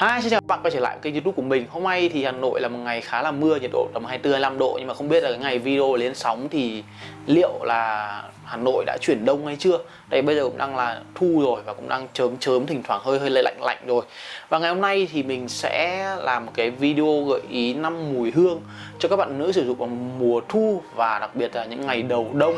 Hi, xin chào các bạn quay trở lại kênh youtube của mình. Hôm nay thì Hà Nội là một ngày khá là mưa, nhiệt độ tầm 24-25 độ. Nhưng mà không biết là cái ngày video lên sóng thì liệu là Hà Nội đã chuyển đông hay chưa? Đây bây giờ cũng đang là thu rồi và cũng đang chớm chớm thỉnh thoảng hơi hơi lạnh lạnh rồi. Và ngày hôm nay thì mình sẽ làm một cái video gợi ý năm mùi hương cho các bạn nữ sử dụng vào mùa thu và đặc biệt là những ngày đầu đông.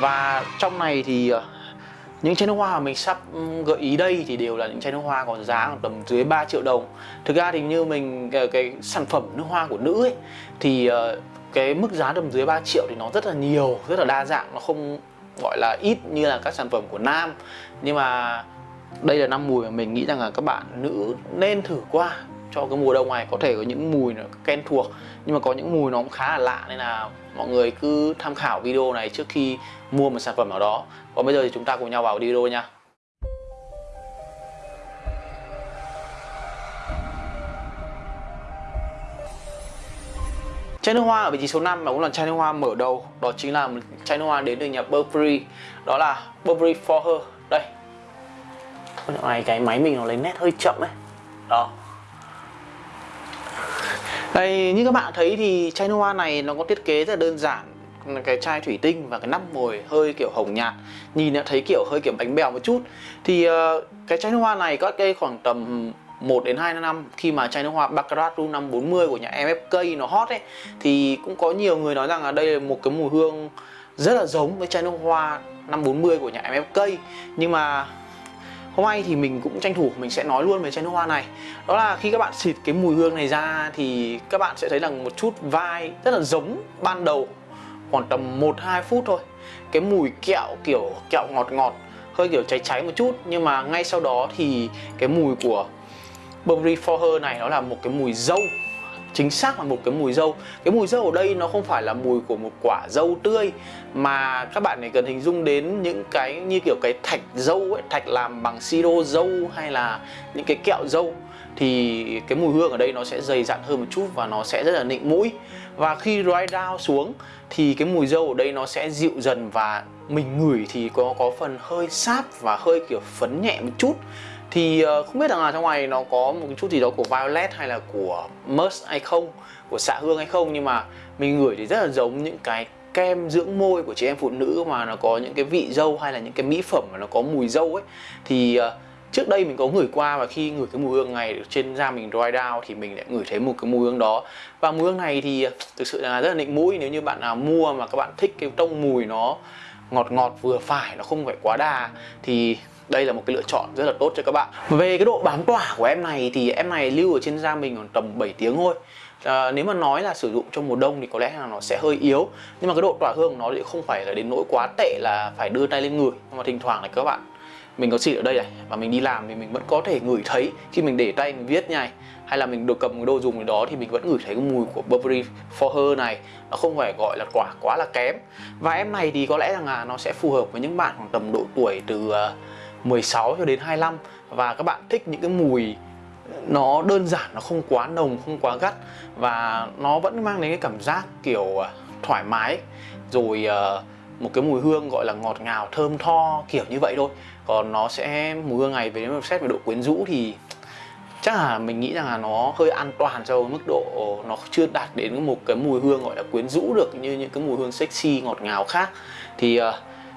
Và trong này thì ờ, những chai nước hoa mà mình sắp ừ, gợi ý đây thì đều là những chai nước hoa còn giá tầm dưới 3 triệu đồng. Thực ra thì như mình cái, cái sản phẩm nước hoa của nữ ấy thì ờ, cái mức giá tầm dưới 3 triệu thì nó rất là nhiều, rất là đa dạng Nó không gọi là ít như là các sản phẩm của nam. Nhưng mà đây là năm mùi mà mình nghĩ rằng là các bạn nữ nên thử qua cho cái mùa đông này. Có thể có những mùi nó quen thuộc, nhưng mà có những mùi nó cũng khá là lạ, nên là mọi người cứ tham khảo video này trước khi mua một sản phẩm nào đó. Còn bây giờ thì chúng ta cùng nhau vào video nha. Chai nước hoa ở vị trí số 5 và cũng là chai nước hoa mở đầu, Đó chính là một chai nước hoa đến từ nhà Burberry, Đó là Burberry For Her. Đây. Dạo này, cái máy mình nó lấy nét hơi chậm ấy. Đó đây như các bạn thấy thì chai nước hoa này nó có thiết kế rất là đơn giản. Cái chai thủy tinh và cái nắp mồi hơi kiểu hồng nhạt. Nhìn thấy kiểu hơi kiểu bánh bèo một chút. Thì uh, cái chai nước hoa này có cây khoảng tầm 1 đến 2 năm khi mà chai nước hoa Baccarat Rum 540 của nhà MFK nó hot ấy thì cũng có nhiều người nói rằng là đây là một cái mùi hương rất là giống với chai nước hoa 540 của nhà MFK nhưng mà Hôm nay thì mình cũng tranh thủ, mình sẽ nói luôn về chai nước hoa này. Đó là khi các bạn xịt cái mùi hương này ra thì các bạn sẽ thấy rằng một chút vai rất là giống ban đầu, Khoảng tầm 1-2 phút thôi. Cái mùi kẹo kiểu kẹo ngọt ngọt, hơi kiểu cháy cháy một chút. Nhưng mà ngay sau đó thì cái mùi của Burberry For Her này nó là một cái mùi dâu chính xác là một cái mùi dâu. Cái mùi dâu ở đây nó không phải là mùi của một quả dâu tươi, mà các bạn này cần hình dung đến những cái như kiểu cái thạch dâu ấy, thạch làm bằng siro dâu hay là những cái kẹo dâu, thì cái mùi hương ở đây nó sẽ dày dặn hơn một chút và nó sẽ rất là nịnh mũi. Và khi dry down xuống thì cái mùi dâu ở đây nó sẽ dịu dần và mình ngửi thì có có phần hơi sáp và hơi kiểu phấn nhẹ một chút thì ờ, không biết rằng là trong này nó có một chút gì đó của Violet hay là của Musk hay không, của xạ hương hay không, nhưng mà mình ngửi thì rất là giống những cái kem dưỡng môi của chị em phụ nữ mà nó có những cái vị dâu hay là những cái mỹ phẩm mà nó có mùi dâu ấy. Thì ờ, trước đây mình có ngửi qua và khi ngửi cái mùi hương này trên da mình dry down thì mình lại ngửi thấy một cái mùi hương đó. Và mùi hương này thì ờ, thực sự là rất là nịnh mũi. Nếu như bạn nào mua mà các bạn thích cái tông mùi nó ngọt ngọt vừa phải, nó không phải quá đà, thì đây là một cái lựa chọn rất là tốt cho các bạn. Về cái độ bám tỏa của em này thì em này lưu ở trên da mình khoảng tầm 7 tiếng thôi. À, nếu mà nói là sử dụng trong mùa đông thì có lẽ là nó sẽ hơi yếu. Nhưng mà cái độ tỏa hương của nó thì không phải là đến nỗi quá tệ là phải đưa tay lên người. Nhưng mà thỉnh thoảng này các bạn mình có xịt ở đây này và mình đi làm thì mình vẫn có thể ngửi thấy khi mình để tay mình viết nhai. Hay là mình được cầm cái đồ dùng gì đó thì mình vẫn ngửi thấy cái mùi của Burberry For Her này. Nó không phải gọi là quả quá là kém. Và em này thì có lẽ rằng là nó sẽ phù hợp với những bạn khoảng tầm độ tuổi từ uh, 16 cho đến 25 và các bạn thích những cái mùi nó đơn giản nó không quá nồng không quá gắt. Và nó vẫn mang đến cái cảm giác kiểu à, thoải mái. Rồi à, một cái mùi hương gọi là ngọt ngào thơm tho kiểu như vậy thôi. Còn nó sẽ mùi hương này về nếu xét về độ quyến rũ thì chắc là mình nghĩ rằng là nó hơi an toàn cho mức độ nó chưa đạt đến một cái mùi hương gọi là quyến rũ được như những cái mùi hương sexy ngọt ngào khác. Thì uh,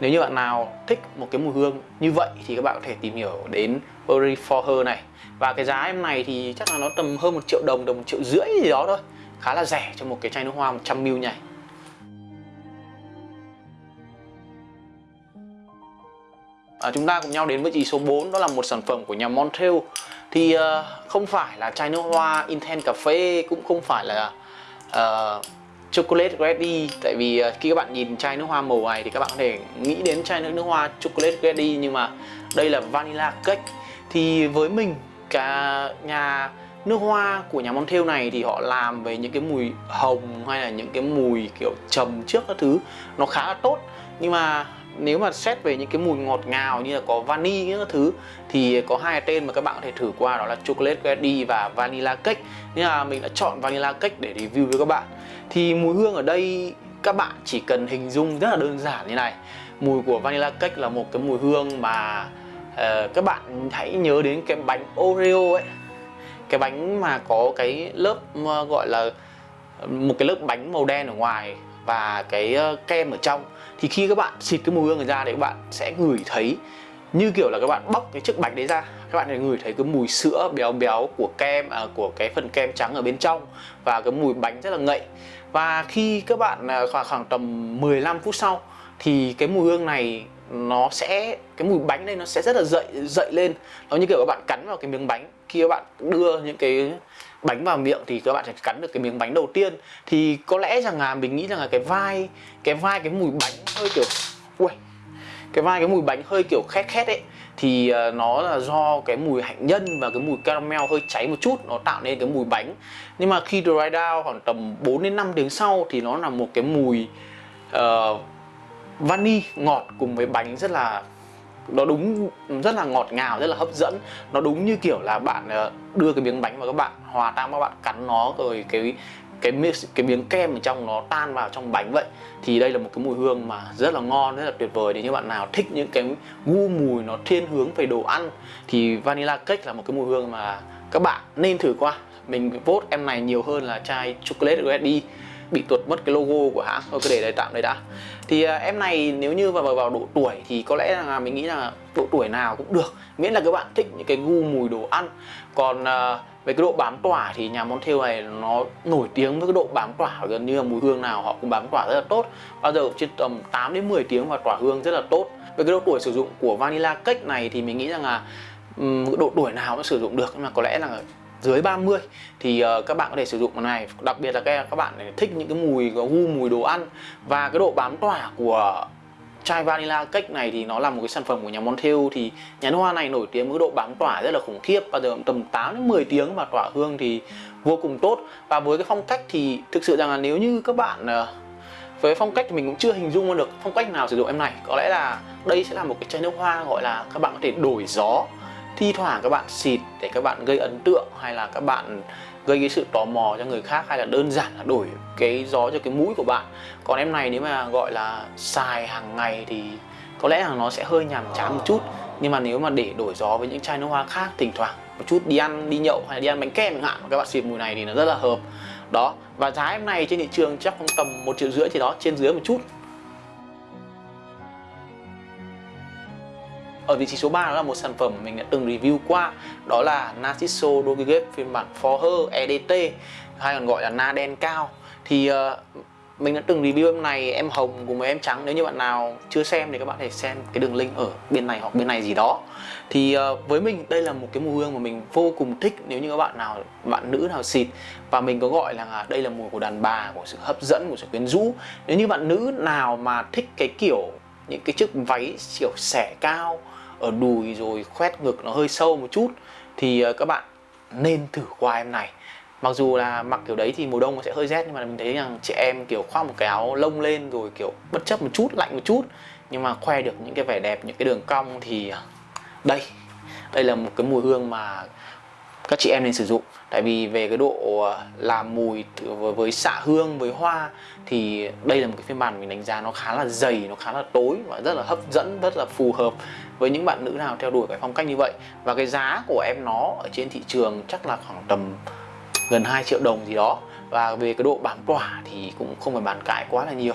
nếu như bạn nào thích một cái mùi hương như vậy thì các bạn có thể tìm hiểu đến Burberry For Her này. Và cái giá em này thì chắc là nó tầm hơn một triệu đồng, đồng một triệu rưỡi gì đó thôi. Khá là rẻ cho một cái chai nước hoa 100ml này. À, Chúng ta cùng nhau đến với chỉ số 4 đó là một sản phẩm của nhà Montreal Thì uh, không phải là chai nước hoa Intense Cafe cũng không phải là uh, chocolate ready tại vì ờ, khi các bạn nhìn chai nước hoa màu này thì các bạn có thể nghĩ đến chai nước nước hoa chocolate ready nhưng mà đây là vanilla cake. Thì với mình, cả nhà nước hoa của nhà Montel này thì họ làm về những cái mùi hồng hay là những cái mùi kiểu trầm trước các thứ, nó khá là tốt. Nhưng mà nếu mà xét về những cái mùi ngọt ngào như là có vani những thứ thì có hai tên mà các bạn có thể thử qua đó là chocolate ready và vanilla cake. Nhưng mà mình đã chọn vanilla cake để review với các bạn. Thì mùi hương ở đây các bạn chỉ cần hình dung rất là đơn giản như này. Mùi của vanilla cake là một cái mùi hương mà uh, các bạn hãy nhớ đến cái bánh oreo ấy. Cái bánh mà có cái lớp gọi là một cái lớp bánh màu đen ở ngoài và cái ờ, kem ở trong. Thì khi các bạn xịt cái mùi hương này ra thì các bạn sẽ ngửi thấy như kiểu là các bạn bóc cái chiếc bánh đấy ra. Các bạn sẽ ngửi thấy cái mùi sữa béo béo của kem à, của cái phần kem trắng ở bên trong và cái mùi bánh rất là ngậy. Và khi các bạn à, khoảng khoảng tầm 15 phút sau thì cái mùi hương này nó sẽ cái mùi bánh này nó sẽ rất là dậy dậy lên. Nó như kiểu các bạn cắn vào cái miếng bánh. Khi các bạn đưa những cái bánh vào miệng thì các bạn sẽ cắn được cái miếng bánh đầu tiên. Thì có lẽ rằng là mình nghĩ rằng là cái vai cái vai cái mùi bánh hơi kiểu ui cái vai cái mùi bánh hơi kiểu khét khét ấy thì ờ, nó là do cái mùi hạnh nhân và cái mùi caramel hơi cháy một chút nó tạo nên cái mùi bánh. Nhưng mà khi dry down khoảng tầm 4 đến 5 tiếng sau thì nó là một cái mùi uh, vani ngọt cùng với bánh rất là nó đúng rất là ngọt ngào, rất là hấp dẫn. Nó đúng như kiểu là bạn ờ, đưa cái miếng bánh vào các bạn, hòa tan các bạn cắn nó, rồi cái cái cái miếng kem ở trong nó tan vào trong bánh vậy. Thì đây là một cái mùi hương mà rất là ngon, rất là tuyệt vời. Nếu như bạn nào thích những cái gu mùi nó thiên hướng về đồ ăn, thì vanilla cake là một cái mùi hương mà các bạn nên thử qua. Mình vote em này nhiều hơn là chai chocolate ready bị tuột mất cái logo của hãng. Thôi cứ để đấy tạm đây đã. Thì uh, em này nếu như vào vào độ tuổi thì có lẽ là mình nghĩ là độ tuổi nào cũng được. Miễn là các bạn thích những cái gu mùi đồ ăn. Còn uh, về cái độ bám tỏa thì nhà Montel này nó nổi tiếng với cái độ bám tỏa. Gần như là mùi hương nào họ cũng bám tỏa rất là tốt. Bao giờ trên tầm 8 đến 10 tiếng và tỏa hương rất là tốt. Về cái độ tuổi sử dụng của vanilla cake này thì mình nghĩ rằng là um, độ tuổi nào cũng sử dụng được. Nhưng mà có lẽ là dưới 30 thì uh, các bạn có thể sử dụng cái này. Đặc biệt là các các bạn thích những cái mùi có gu mùi đồ ăn. Và cái độ bám tỏa của chai vanilla cake này thì nó là một cái sản phẩm của nhà Montel thì nhà hoa này nổi tiếng với độ bám tỏa rất là khủng khiếp và giờ tầm 8 đến 10 tiếng mà tỏa hương thì vô cùng tốt. Và với cái phong cách thì thực sự rằng là nếu như các bạn ờ, với phong cách thì mình cũng chưa hình dung được phong cách nào sử dụng em này. Có lẽ là đây sẽ là một cái chai nước hoa gọi là các bạn có thể đổi gió thi thoảng các bạn xịt để các bạn gây ấn tượng hay là các bạn gây cái sự tò mò cho người khác, hay là đơn giản là đổi cái gió cho cái mũi của bạn. Còn em này nếu mà gọi là xài hàng ngày thì có lẽ là nó sẽ hơi nhàm chán một chút. Nhưng mà nếu mà để đổi gió với những chai nước hoa khác, thỉnh thoảng một chút đi ăn, đi nhậu hay đi ăn bánh kem chẳng hạn các bạn xịt mùi này thì nó rất là hợp. Đó, và giá em này trên thị trường chắc cũng tầm một triệu rưỡi thì đó, trên dưới một chút. Ở vị trí số 3 đó là một sản phẩm mình đã từng review qua. Đó là Narciso Dogigate phiên bản For Her EDT hay còn gọi là Na đen cao. Thì uh, mình đã từng review em này em hồng cùng với em trắng. Nếu như bạn nào chưa xem thì các bạn thể xem cái đường link ở bên này hoặc bên này gì đó. Thì uh, với mình đây là một cái mùi hương mà mình vô cùng thích nếu như các bạn nào bạn nữ nào xịt. Và mình có gọi là đây là mùi của đàn bà của sự hấp dẫn của sự quyến rũ. Nếu như bạn nữ nào mà thích cái kiểu những cái chiếc váy kiểu xẻ cao ở đùi rồi khoét ngực nó hơi sâu một chút, thì ờ, các bạn nên thử qua em này. Mặc dù là mặc kiểu đấy thì mùa đông nó sẽ hơi rét, nhưng mà mình thấy rằng chị em, kiểu, khoác một cái áo lông lên rồi, kiểu, bất chấp một chút, lạnh một chút, nhưng mà khoe được những cái vẻ đẹp, những cái đường cong thì ờ, đây. Đây là một cái mùi hương mà các chị em nên sử dụng tại vì về cái độ ờ, làm mùi với xạ hương, với hoa thì đây là một cái phiên bản mình đánh giá nó khá là dày, nó khá là tối và rất là hấp dẫn, rất là phù hợp với những bạn nữ nào theo đuổi cái phong cách như vậy. Và cái giá của em nó ở trên thị trường chắc là khoảng tầm gần 2 triệu đồng gì đó. Và về cái độ bám tỏa thì cũng không phải bàn cãi quá là nhiều.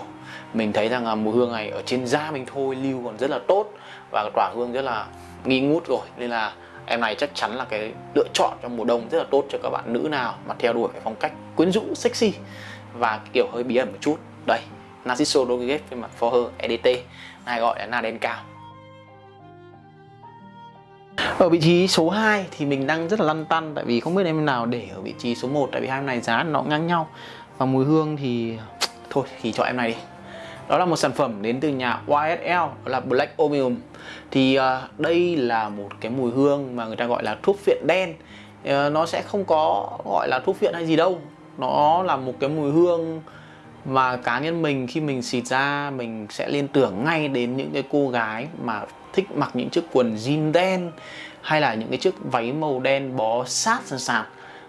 Mình thấy rằng là mùi hương này ở trên da mình thôi, lưu còn rất là tốt và tỏa hương rất là nghi ngút rồi. Nên là em này chắc chắn là cái lựa chọn trong mùa đông rất là tốt cho các bạn nữ nào mà theo đuổi cái phong cách quyến rũ, sexy và kiểu hơi bí ẩn một chút. Đây, Narciso Rodriguez phiên bản For Her EDT này gọi là na đen cao. Ở vị trí số 2 thì mình đang rất là lăn tăn tại vì không biết em nào để ở vị trí số 1 tại vì hai em này giá nó ngang nhau. Và mùi hương thì, thôi, thì chọn em này đi đó là một sản phẩm đến từ nhà YSL đó là Black Opium. Thì uh, đây là một cái mùi hương mà người ta gọi là thuốc phiện đen. Uh, nó sẽ không có gọi là thuốc phiện hay gì đâu. Nó là một cái mùi hương mà cá nhân mình khi mình xịt ra mình sẽ liên tưởng ngay đến những cái cô gái mà thích mặc những chiếc quần jean đen hay là những cái chiếc váy màu đen bó sát sàn sạt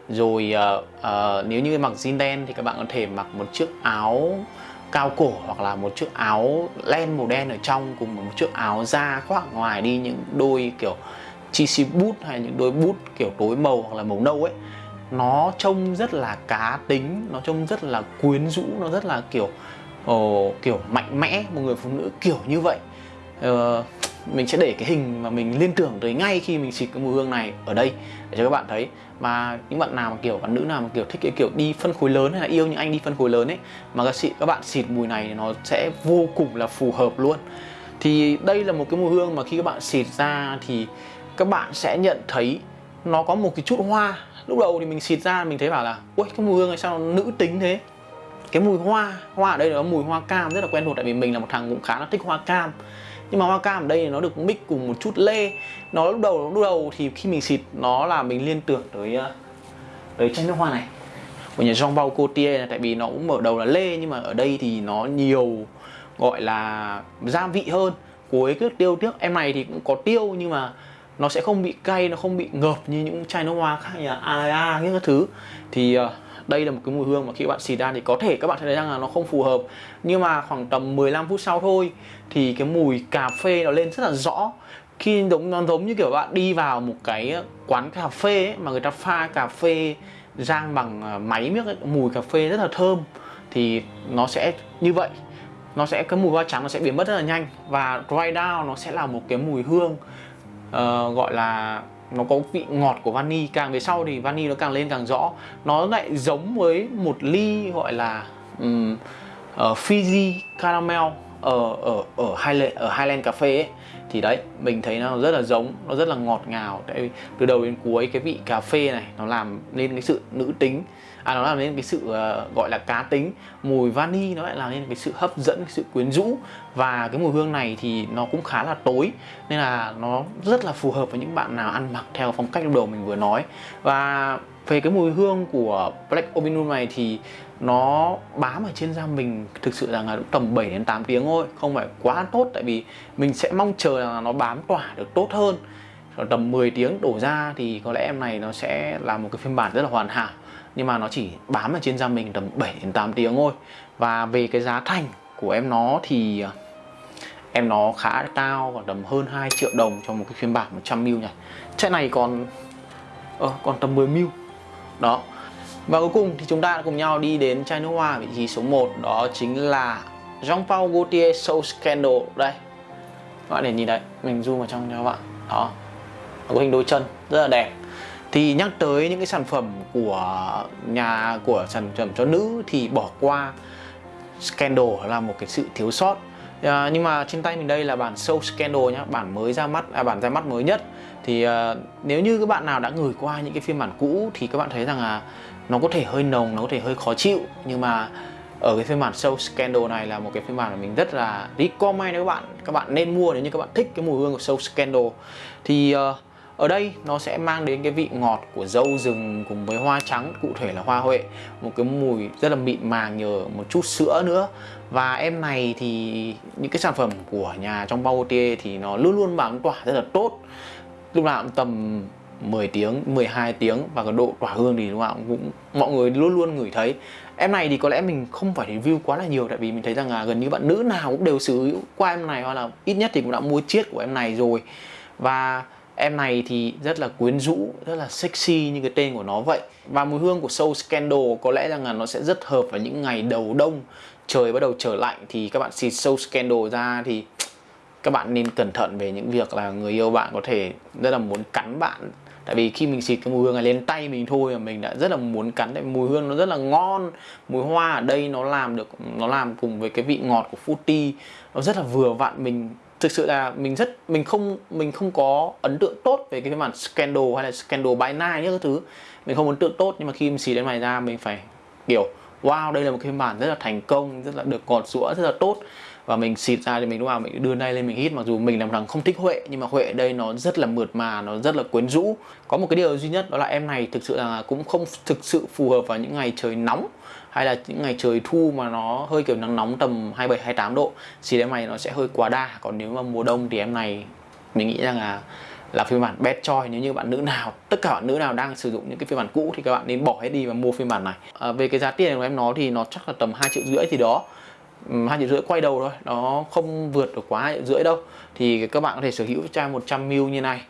rồi uh, uh, nếu như mặc jean đen thì các bạn có thể mặc một chiếc áo cao cổ hoặc là một chiếc áo len màu đen ở trong cùng một chiếc áo da khoác ngoài đi những đôi kiểu GC boot hay những đôi bút kiểu tối màu hoặc là màu nâu ấy nó trông rất là cá tính nó trông rất là quyến rũ nó rất là kiểu oh, kiểu mạnh mẽ một người phụ nữ kiểu như vậy. Uh, mình sẽ để cái hình mà mình liên tưởng tới ngay khi mình xịt cái mùi hương này ở đây để cho các bạn thấy. Mà những bạn nào mà kiểu, bạn nữ nào mà kiểu thích cái kiểu đi phân khối lớn hay là yêu những anh đi phân khối lớn ấy, mà các xịt các bạn xịt mùi này nó sẽ vô cùng là phù hợp luôn. Thì đây là một cái mùi hương mà khi các bạn xịt ra thì các bạn sẽ nhận thấy nó có một cái chút hoa. Lúc đầu thì mình xịt ra mình thấy bảo là ui cái mùi hương này sao nó nữ tính thế? Cái mùi hoa hoa ở đây là mùi hoa cam rất là quen thuộc, tại vì mình là một thằng cũng khá là thích hoa cam nhưng mà hoa cam ở đây thì nó được mix cùng một chút lê. Nó lúc đầu lúc đầu thì khi mình xịt nó là mình liên tưởng tới ờ, tới chai nước hoa này. Của nhà Jean Paul Gaultier là tại vì nó cũng mở đầu là lê nhưng mà ở đây thì nó nhiều gọi là gia vị hơn. Cuối cứ tiêu trước em này thì cũng có tiêu nhưng mà nó sẽ không bị cay nó không bị ngợp như những chai nước hoa khác như là Alaya những cái thứ. Thì uh, đây là một cái mùi hương mà khi các bạn xịt ra thì có thể các bạn thấy rằng là nó không phù hợp. Nhưng mà khoảng tầm 15 phút sau thôi thì cái mùi cà phê nó lên rất là rõ. Khi giống nó giống như kiểu bạn đi vào một cái quán cà phê ấy, mà người ta pha cà phê rang bằng à, máy miếc ấy, mùi cà phê rất là thơm thì nó sẽ như vậy. Nó sẽ cái mùi hoa trắng nó sẽ biến mất rất là nhanh và dry down nó sẽ là một cái mùi hương uh, gọi là nó có vị ngọt của vani càng về sau thì vani nó càng lên càng rõ. Nó lại giống với một ly gọi là um, uh, Fiji caramel ở ở ở Highland ở Highland cà phê ấy thì đấy mình thấy nó rất là giống nó rất là ngọt ngào. Tại vì từ đầu đến cuối cái vị cà phê này nó làm nên cái sự nữ tính. À nó làm nên cái sự uh, gọi là cá tính. Mùi vani nó lại làm nên cái sự hấp dẫn cái sự quyến rũ. Và cái mùi hương này thì nó cũng khá là tối. Nên là nó rất là phù hợp với những bạn nào ăn mặc theo phong cách lúc đầu mình vừa nói. Và về cái mùi hương của Black Obinum này thì nó bám ở trên da mình thực sự rằng là tầm 7 đến 8 tiếng thôi không phải quá tốt tại vì mình sẽ mong chờ là nó bám tỏa được tốt hơn. Rồi tầm 10 tiếng đổ ra thì có lẽ em này nó sẽ là một cái phiên bản rất là hoàn hảo nhưng mà nó chỉ bám ở trên da mình tầm 7 đến 8 tiếng thôi. Và về cái giá thành của em nó thì à, em nó khá cao còn tầm hơn 2 triệu đồng cho một cái phiên bản 100 mil này Chạy này còn ờ, còn tầm 10 mil. đó và cuối cùng thì chúng ta cùng nhau đi đến chai nước hoa vị trí số 1 đó chính là Jean Paul Gaultier Soul Scandal. Đây các bạn để nhìn đấy mình zoom vào trong cho các bạn. Đó có hình đôi chân rất là đẹp. Thì nhắc tới những cái sản phẩm của nhà của sản phẩm cho nữ thì bỏ qua Scandal là một cái sự thiếu sót. À, nhưng mà trên tay mình đây là bản Soul Scandal nhá bản mới ra mắt à, bản ra mắt mới nhất. Thì à, nếu như các bạn nào đã ngửi qua những cái phiên bản cũ thì các bạn thấy rằng là nó có thể hơi nồng nó có thể hơi khó chịu nhưng mà ở cái phiên bản Soul Scandal này là một cái phiên bản mà mình rất là recommend các bạn. Các bạn nên mua nếu như các bạn thích cái mùi hương của Soul Scandal. Thì uh, ở đây nó sẽ mang đến cái vị ngọt của dâu rừng cùng với hoa trắng cụ thể là hoa huệ. Một cái mùi rất là mịn màng nhờ một chút sữa nữa. Và em này thì những cái sản phẩm của nhà trong bao thì nó luôn luôn bám tỏa rất là tốt. Lúc nào cũng tầm 10 tiếng 12 tiếng và cái độ tỏa hương thì đúng không ạ? cũng mọi người luôn luôn ngửi thấy. Em này thì có lẽ mình không phải review quá là nhiều tại vì mình thấy rằng là gần như bạn nữ nào cũng đều sử dụng qua em này hoặc là ít nhất thì cũng đã mua chiết của em này rồi. Và Em này thì rất là quyến rũ, rất là sexy như cái tên của nó vậy. Và mùi hương của Soul Scandal có lẽ rằng là nó sẽ rất hợp vào những ngày đầu đông Trời bắt đầu trở lạnh thì các bạn xịt Soul Scandal ra thì các bạn nên cẩn thận về những việc là người yêu bạn có thể rất là muốn cắn bạn tại vì khi mình xịt cái mùi hương này lên tay mình thôi mà mình đã rất là muốn cắn. Tại mùi hương nó rất là ngon. Mùi hoa ở đây nó làm được, nó làm cùng với cái vị ngọt của fruity. Nó rất là vừa vặn. Mình, thực sự là mình rất, mình không mình không có ấn tượng tốt về cái phiên bản Scandal hay là Scandal by Night những thứ. Mình không ấn tượng tốt nhưng mà khi mình xì đến mày ra mình phải kiểu, wow, đây là một cái phiên bản rất là thành công, rất là được cọt sữa rất là tốt và mình xịt ra thì mình lúc nào mình đưa tay lên mình hít mặc dù mình làm thằng không thích huệ nhưng mà huệ đây nó rất là mượt mà nó rất là quyến rũ. Có một cái điều duy nhất đó là em này thực sự là cũng không thực sự phù hợp vào những ngày trời nóng hay là những ngày trời thu mà nó hơi kiểu nắng nóng tầm 27 28 độ thì em này nó sẽ hơi quá đa. Còn nếu mà mùa đông thì em này mình nghĩ rằng là là phiên bản best choice. Nếu như bạn nữ nào tất cả bạn nữ nào đang sử dụng những cái phiên bản cũ thì các bạn nên bỏ hết đi và mua phiên bản này. À, về cái giá tiền của em nó thì nó chắc là tầm 2 triệu rưỡi thì đó. Ừ, hai triệu rưỡi quay đầu thôi nó không vượt được quá hai triệu rưỡi đâu. Thì các bạn có thể sở hữu chai 100 ml như này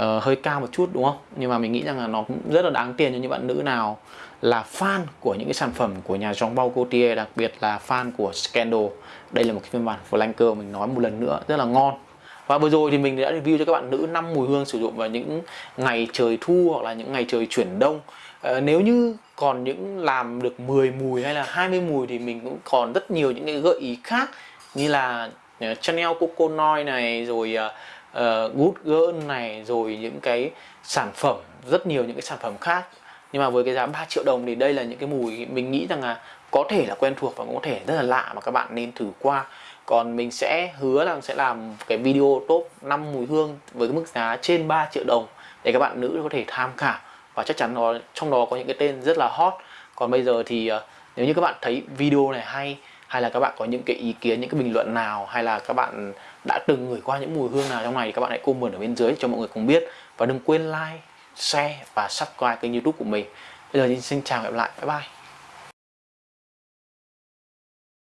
uh, hơi cao một chút đúng không? Nhưng mà mình nghĩ rằng là nó cũng rất là đáng tiền cho những bạn nữ nào là fan của những cái sản phẩm của nhà Jean Paul Gaultier đặc biệt là fan của Scandal. Đây là một cái phiên bản flanker mình nói một lần nữa rất là ngon. Và vừa rồi thì mình đã review cho các bạn nữ năm mùi hương sử dụng vào những ngày trời thu hoặc là những ngày trời chuyển đông. À, nếu như còn những làm được 10 mùi hay là 20 mùi thì mình cũng còn rất nhiều những cái gợi ý khác như là ờ, Chanel Coco Noi này rồi uh, Good Girl này rồi những cái sản phẩm rất nhiều những cái sản phẩm khác. Nhưng mà với cái giá 3 triệu đồng thì đây là những cái mùi mình nghĩ rằng là có thể là quen thuộc và cũng có thể rất là lạ mà các bạn nên thử qua. Còn mình sẽ hứa là sẽ làm cái video top 5 mùi hương với cái mức giá trên 3 triệu đồng để các bạn nữ có thể tham khảo và chắc chắn nó, trong đó có những cái tên rất là hot. Còn bây giờ thì ờ, nếu như các bạn thấy video này hay hay là các bạn có những cái ý kiến, những cái bình luận nào, hay là các bạn đã từng gửi qua những mùi hương nào trong này thì các bạn hãy comment ở bên dưới cho mọi người cùng biết. Và đừng quên like, share và subscribe kênh youtube của mình. Bây giờ thì xin chào và gặp lại. Bye bye.